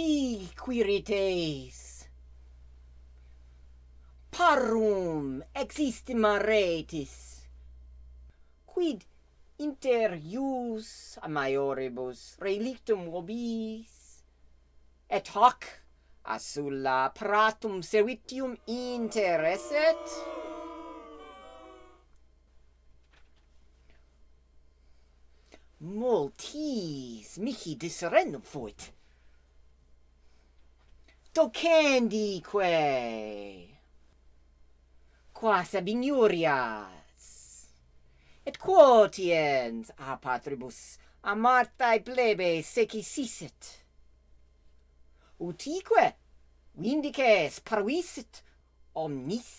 si quirites? Parum existima retis. Quid inter ius a maioribus relictum vobis et hoc a sulla pratum servitium intereset? Multis mihi disrenum fuit tocendique quas abiniurias et quotiens a ah, patribus a martae plebes secisisset utique vindices parvisit omnis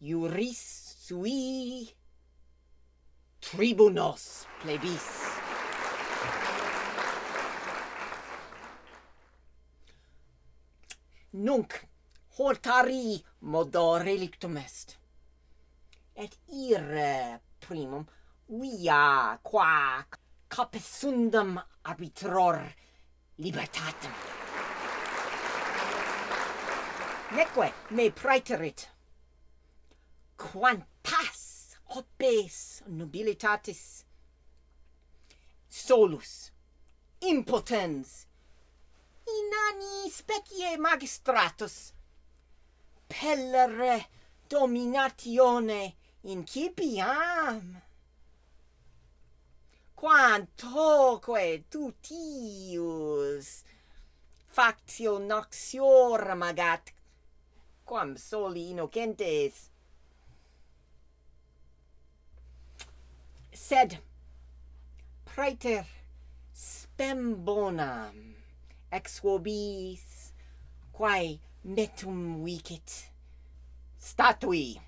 iuris sui. Tribunos plebis. nunc hortari modo relictum est. Et ire primum via qua capesundam arbitror libertatem. Neque me praeterit. Quantas opes nobilitatis solus impotens in anni specie magistratus. Pellere dominatione incipiam. Quantoque tutius factio noxiorum agat quam soli innocentes. Sed praeter spem bonam ex vobis, quae netum vicit statui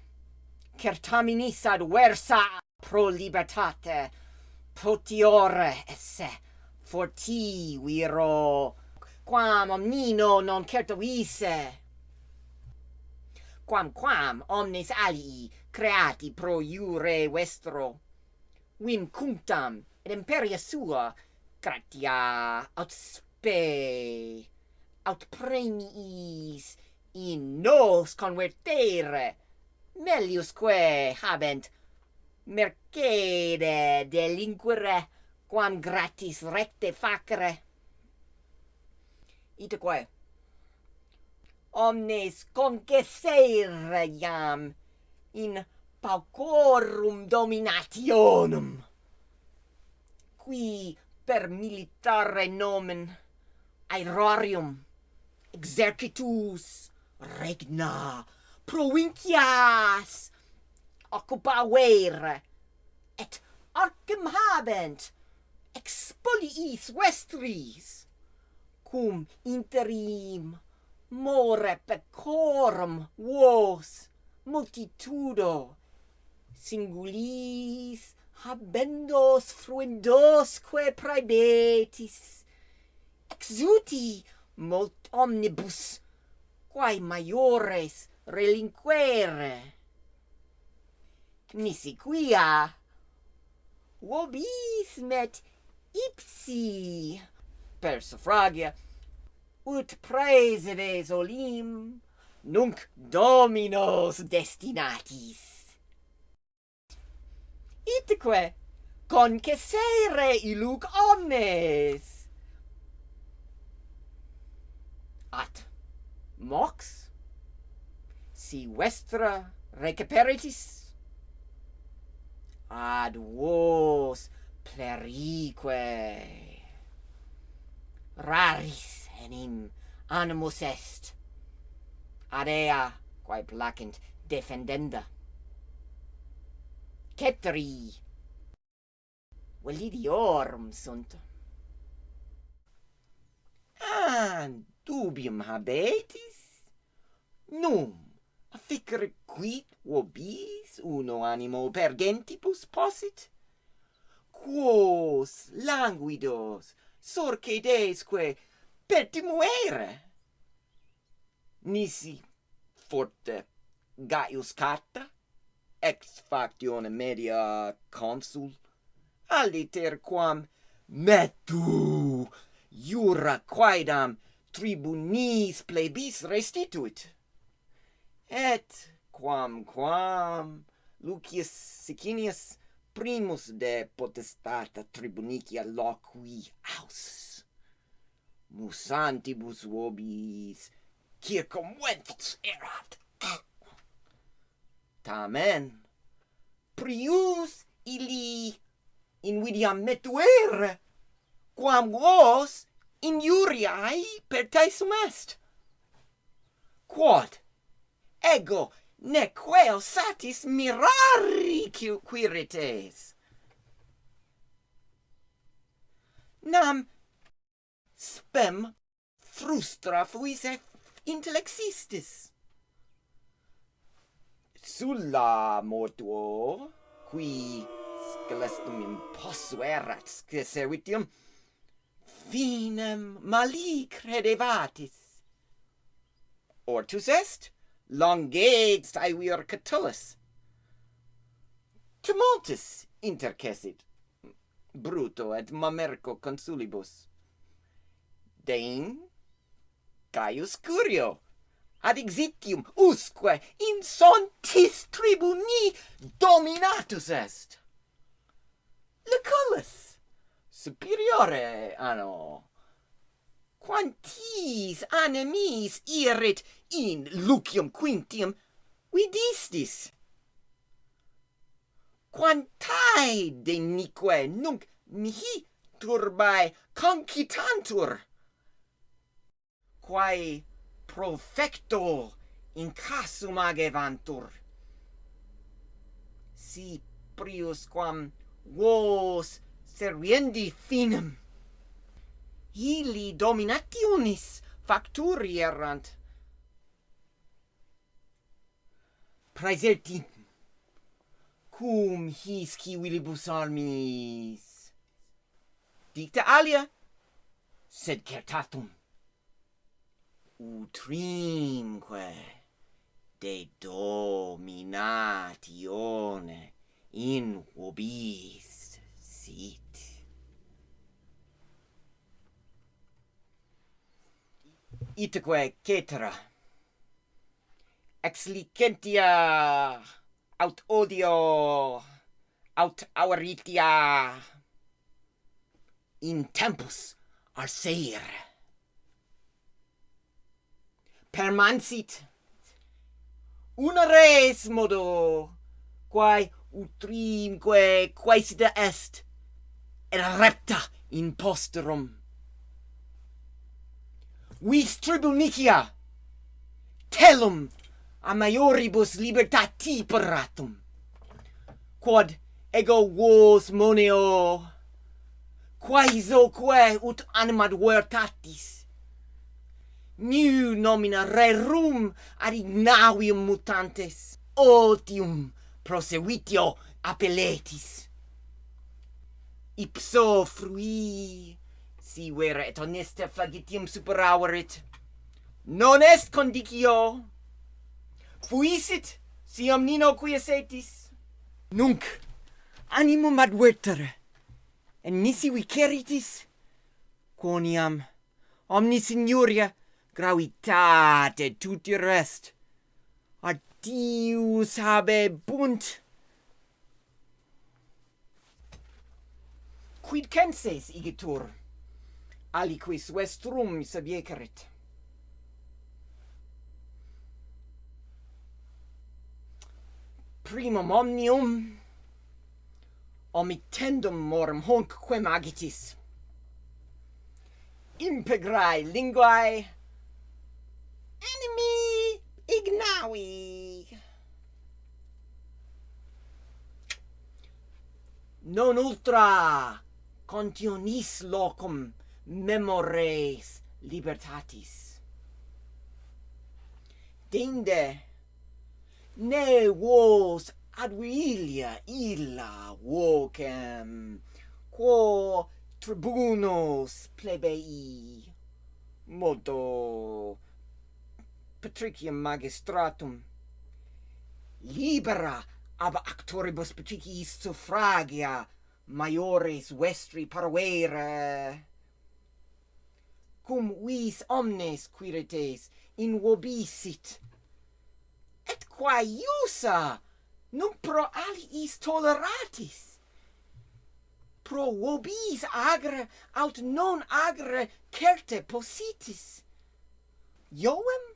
certaminis ad versa pro libertate potiore esse forti viro quam omnino non certo vise. Quam quam omnes alii creati pro iure vestro vim cunctam et imperia sua gratia aut pe aut premiis in nos convertere. Meliusque habent. Mercede delinquere quam gratis recte facere. Itaque omnes concessere iam in paucorum dominationum. Qui per militare nomen aerarium exercitus. Regna. Provincias. Occupaver. Et arcem habent. Expoliis vestris. Cum interim. More pecorum vos. Multitudo. Singulis habendos fruendosque praebetis exuti molt omnibus, quae maiores relinquere. Nisi quia vobis met ipsi per suffragia ut praesides olim nunc dominos destinatis. Itque concessere iluc omnes at mox? Si vestra recuperitis ad vos plerique. Raris enim animus est. Ad ea quae placent defendenda. Cetri. Validiorum sunt. And dubium habetis? Num, afficere quid vobis uno animo per gentibus possit? Quos languidos sorcedesque pertimuere? Nisi forte Gaius Carta, ex factione media consul, aliter quam metu jura quaedam tribunis plebis restituit. Et quam quam Lucius Sicinius primus de potestata tribunicia loqui aus musantibus vobis circumventus erat tamen prius illi invidiam metuere quam vos injuriae per te sumest. Quod ego nec queo satis mirari quirites. Nam spem frustra fuise intellexistis. Sulla mortuo, qui scelestum imposuerat servitium finem mali credevatis. Ortus est, longegst aevior Catullus. Tumultus intercessit, Bruto et Mamerco consulibus. Dein, Caius Curio, ad exitium usque in sontis tribuni dominatus est. Lucullus, superiore anno quantis animis irit in lucium quintium vidistis? Quantae denique nunc mihi turbae concitantur? Quae profecto in casum agevantur? Si prius quam vos serviendi finem. Ili dominationis facturi errant. Praeserti, cum his civilibus armis? Dicta alia, sed certatum. Utrimque de dominatione in vobis sit. Itque cetera. Ex licentia aut odio aut auritia in tempus arseir. Permansit una res modo quae utrimque quaesita est repta in posterum. Vis tribunicia telum a maioribus libertati paratum. Quod ego vos moneo quaisoque ut animad vertatis, new nomina rerum ad ignavium mutantes otium prosevitio appelletis ipso frui. Si vera et honesta flagitium superaurit non est condicio. Fuisit si omnino quiesetis nunc animum advertere en nisi viceritis quoniam omni signoria gravitate tuti rest. Ardius habe bunt. quid censes igitur? Aliquis vestrum sabiecerit primum omnium omitendum morum hunc quem agitis. Impegrae linguae animi ignavi non ultra contionis locum memores libertatis. Dinde, ne vos ad vilia illa vocem, quo tribunos plebei, modo patricium magistratum, libera ab actoribus patriciis suffragia maiores vestri parvere cum vis omnes quirites in vobisit. Et quae iusa num pro aliis toleratis. Pro vobis agre aut non agre certe positis. Ioem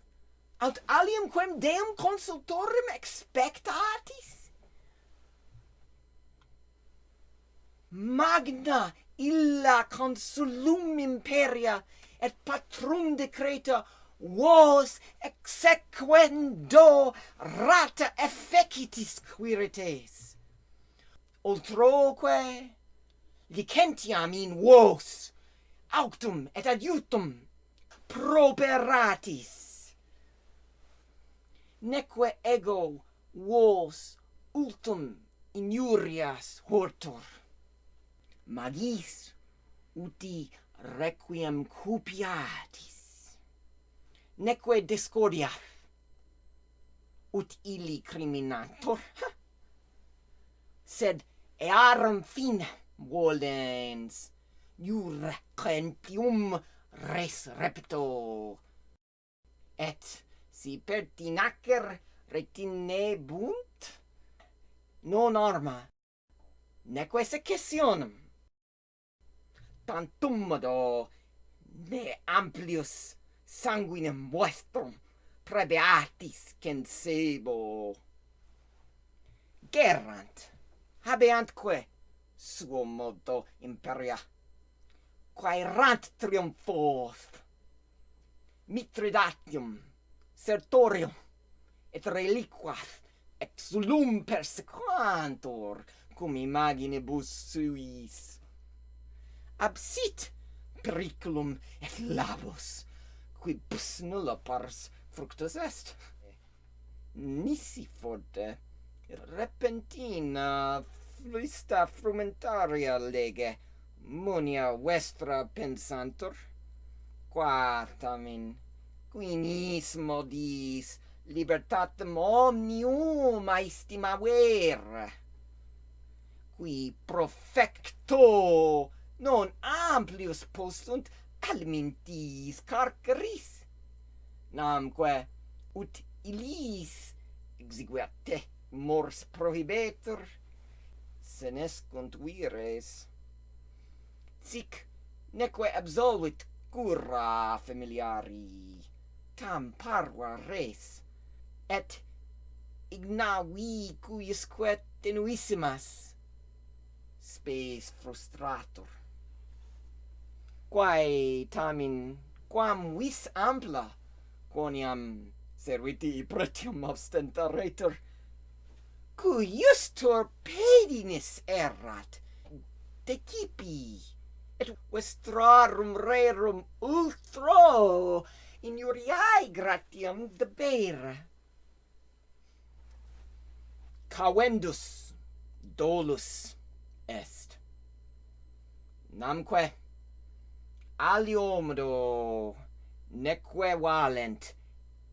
aut alium quem deum consultorum expectatis? magna illa consulum imperia et patrum decreta vos exequendo rata effecitis quirites. Ultroque licentiam in vos auctum et adiutum properatis. Neque ego vos ultum injurias hortor magis uti requiem cupiatis. Neque discordia ut illi criminator sed earum fin volens iure centium res repto. Et si pertinacer retinebunt non arma neque secessionem tantumado ne amplius sanguinem vestrum prebeatis censebo. Gerrant, habeantque suo modo imperia, quaerant triumphos, mitridatium, sertorium, et reliquas, exulum persequantur cum imaginibus suis absit periculum et labos, qui bus nulla pars fructus est. Nisi forte, repentina, flista frumentaria lege, munia vestra pensantur, qua tamen quinis modis libertatem omnium aestimaver, qui profecto non amplius possunt almintis carceris namque ut illis exiguat te mors prohibetur senescunt vires sic neque absolvit cura familiari tam parva res et ignavi cuiusque tenuissimas. Spes frustratur quae tamen quam vis ampla quoniam serviti pretium abstentaretur cu justor pedinis errat decipi et vestrarum rerum ultro injuriae gratiam debere cavendus dolus est. Namque aliomdo neque valent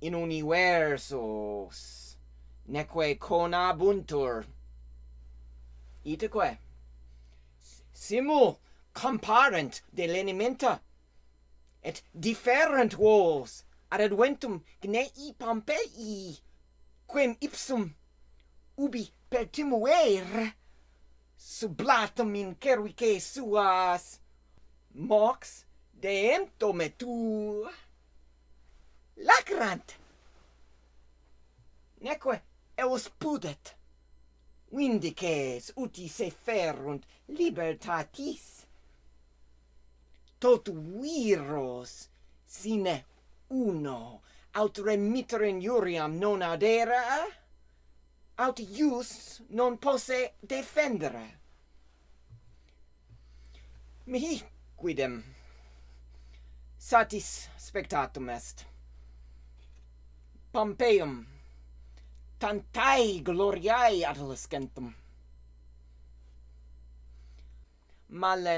in universos neque conabuntur. Itaque simul comparent de lenimenta et different vos ad adventum gnei pompei quem ipsum ubi pertimuer sublatum in cervice suas. Mox dento metu lacrant neque eos pudet. Vindices uti se ferunt libertatis. Tot viros sine uno aut remitter in juriam non adera aut ius non posse defendere. Mihi quidem satis spectatum est. Pompeium, tantae gloriae adolescentum. Male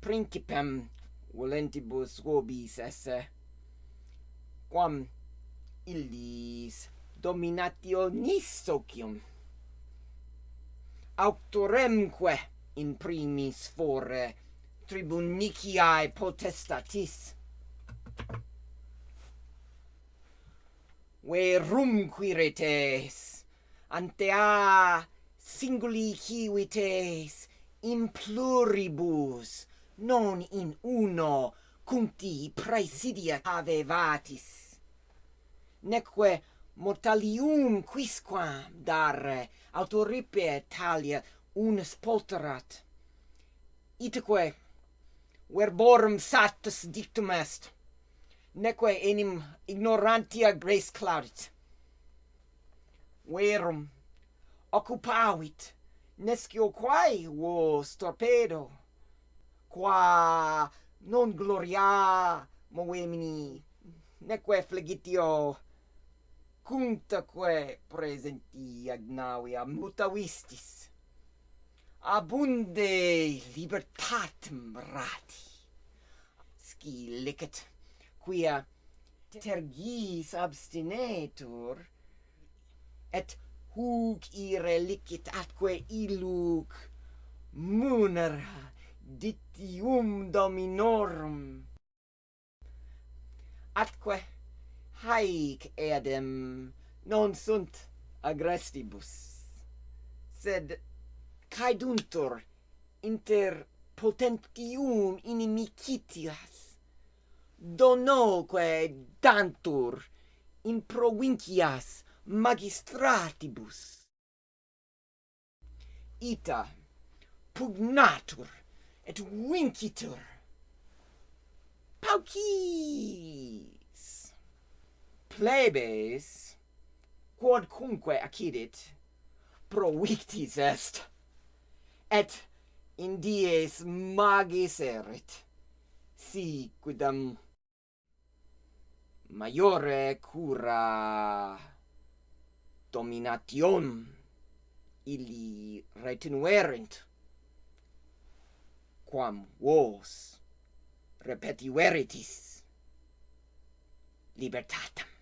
principem volentibus vobis esse, quam illis dominationis socium auctoremque in primis fore tribuniciae potestatis. verum retes, antea singuli civites, in pluribus, non in uno, cuncti praesidia avevatis. Neque mortalium quisquam dare autoripe talia unus polterat. Itaque verborum satis dictum est neque enim ignorantia grace claudit verum occupavit nescio quae vos torpedo qua non gloria moemini neque flegitio cuntaque presenti agnavia mutavistis abunde libertatem rati. Sci licet, quia tergis abstinetur, et huc ire licit atque iluc munera ditium dominorum. Atque haec eadem non sunt agrestibus, sed caeduntur inter potentium inimicitias, donoque dantur in provincias magistratibus. Ita pugnatur et vincitur. Paucis! Plebes quodcunque accidit provictis est et in dies magis erit. Si quidam maiore cura domination illi retenuerint quam vos repetiveritis libertatem.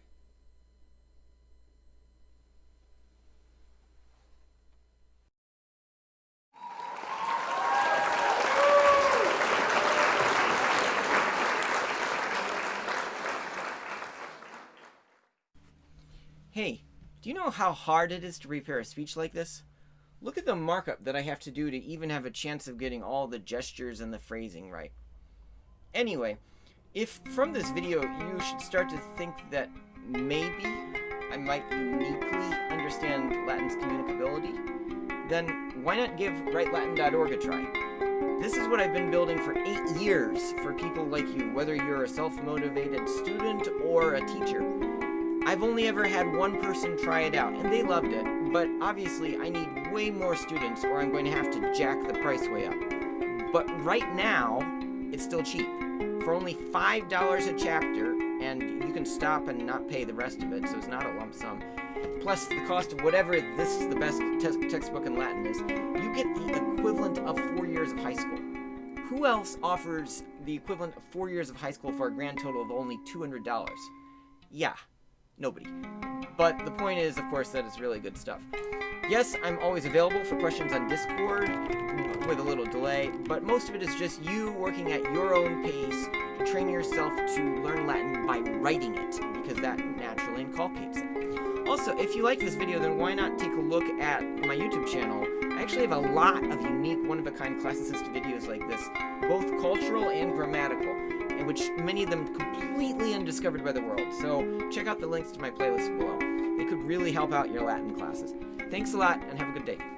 Hey, do you know how hard it is to prepare a speech like this? Look at the markup that I have to do to even have a chance of getting all the gestures and the phrasing right. Anyway, if from this video you should start to think that maybe I might uniquely understand Latin's communicability, then why not give WriteLatin.org a try? This is what I've been building for eight years for people like you, whether you're a self-motivated student or a teacher. I've only ever had one person try it out, and they loved it, but obviously I need way more students or I'm going to have to jack the price way up. But right now, it's still cheap. For only $5 a chapter, and you can stop and not pay the rest of it, so it's not a lump sum. Plus the cost of whatever this is the best te textbook in Latin is, you get the equivalent of four years of high school. Who else offers the equivalent of four years of high school for a grand total of only $200? Yeah, nobody. But the point is, of course, that it's really good stuff. Yes, I'm always available for questions on Discord mm, with a little delay, but most of it is just you working at your own pace to train yourself to learn Latin by writing it, because that naturally inculcates it. Also, if you like this video, then why not take a look at my YouTube channel? I actually have a lot of unique, one-of-a-kind classicist videos like this, both cultural and grammatical in which many of them completely undiscovered by the world. So check out the links to my playlist below. They could really help out your Latin classes. Thanks a lot, and have a good day.